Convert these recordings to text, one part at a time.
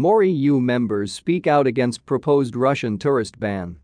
More EU members speak out against proposed Russian tourist ban.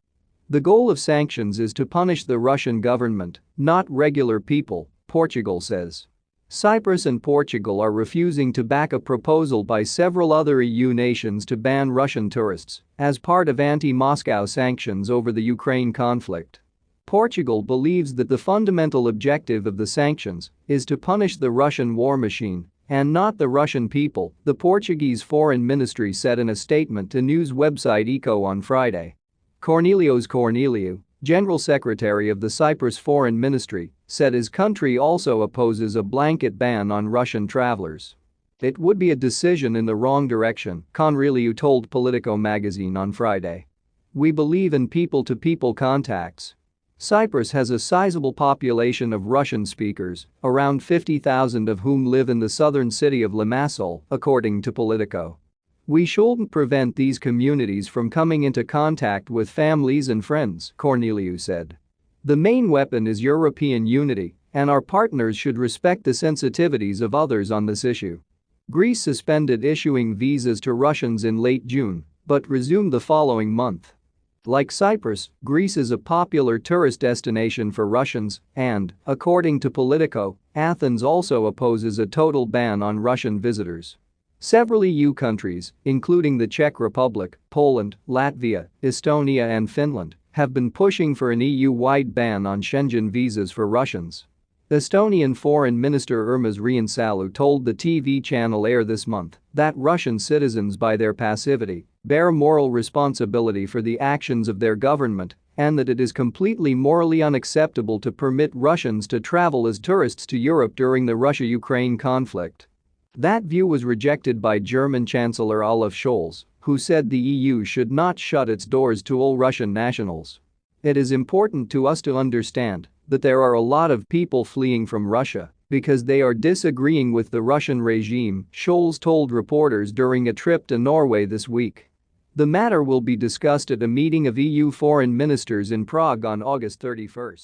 The goal of sanctions is to punish the Russian government, not regular people, Portugal says. Cyprus and Portugal are refusing to back a proposal by several other EU nations to ban Russian tourists as part of anti-Moscow sanctions over the Ukraine conflict. Portugal believes that the fundamental objective of the sanctions is to punish the Russian war machine and not the Russian people, the Portuguese foreign ministry said in a statement to news website Eco on Friday. Kornelios Korneliou, General Secretary of the Cyprus Foreign Ministry, said his country also opposes a blanket ban on Russian travelers. It would be a decision in the wrong direction, Korneliou told Politico magazine on Friday. We believe in people-to-people -people contacts. Cyprus has a sizable population of Russian speakers, around 50,000 of whom live in the southern city of Limassol, according to Politico. We shouldn't prevent these communities from coming into contact with families and friends, Korneliou said. The main weapon is European unity, and our partners should respect the sensitivities of others on this issue. Greece suspended issuing visas to Russians in late June, but resumed the following month. Like Cyprus, Greece is a popular tourist destination for Russians and, according to Politico, Athens also opposes a total ban on Russian visitors. Several EU countries, including the Czech Republic, Poland, Latvia, Estonia and Finland, have been pushing for an EU-wide ban on Schengen visas for Russians. Estonian Foreign Minister Urmas Reinsalu told the TV channel ERR this month that Russian citizens by their passivity bear moral responsibility for the actions of their government and that it is completely morally unacceptable to permit Russians to travel as tourists to Europe during the Russia-Ukraine conflict. That view was rejected by German Chancellor Olaf Scholz, who said the EU should not shut its doors to all Russian nationals. It is important to us to understand that there are a lot of people fleeing from Russia because they are disagreeing with the Russian regime, Scholz told reporters during a trip to Norway this week. The matter will be discussed at a meeting of EU foreign ministers in Prague on August 31.